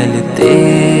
CLT